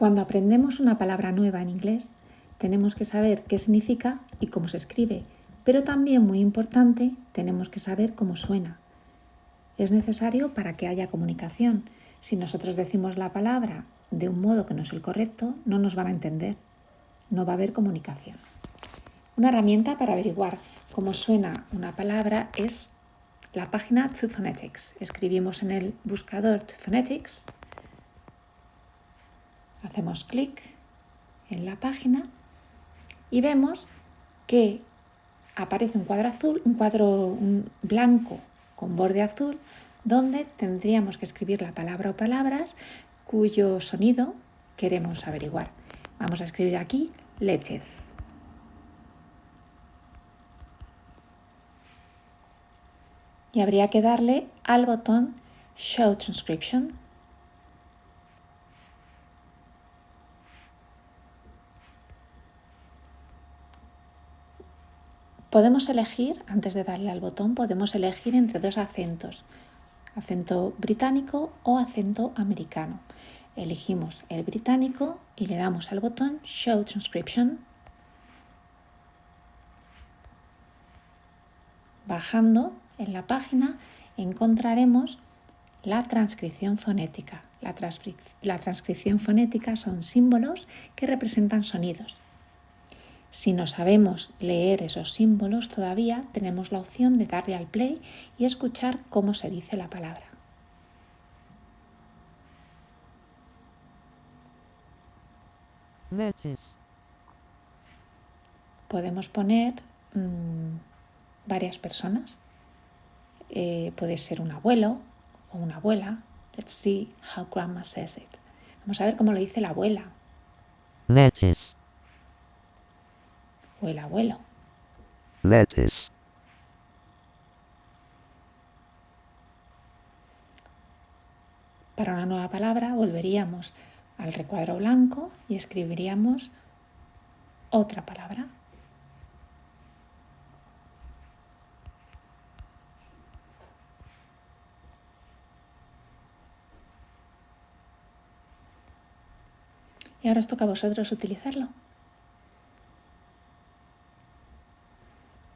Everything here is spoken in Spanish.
Cuando aprendemos una palabra nueva en inglés, tenemos que saber qué significa y cómo se escribe, pero también muy importante, tenemos que saber cómo suena. Es necesario para que haya comunicación. Si nosotros decimos la palabra de un modo que no es el correcto, no nos van a entender. No va a haber comunicación. Una herramienta para averiguar cómo suena una palabra es la página To Phonetics. Escribimos en el buscador To Phonetics, hacemos clic en la página y vemos que aparece un cuadro azul, un cuadro blanco con borde azul, donde tendríamos que escribir la palabra o palabras cuyo sonido queremos averiguar. Vamos a escribir aquí leches. Y habría que darle al botón Show Transcription Podemos elegir, antes de darle al botón, podemos elegir entre dos acentos, acento británico o acento americano. Elegimos el británico y le damos al botón Show Transcription. Bajando en la página encontraremos la transcripción fonética. La, transcripción fonética son símbolos que representan sonidos. Si no sabemos leer esos símbolos todavía, tenemos la opción de darle al play y escuchar cómo se dice la palabra. Podemos poner mm, varias personas. Eh, puede ser un abuelo o una abuela. Let's see how grandma says it. Vamos a ver cómo lo dice la abuela o el abuelo. Lettuce. Para una nueva palabra volveríamos al recuadro blanco y escribiríamos otra palabra. Y ahora os toca a vosotros utilizarlo.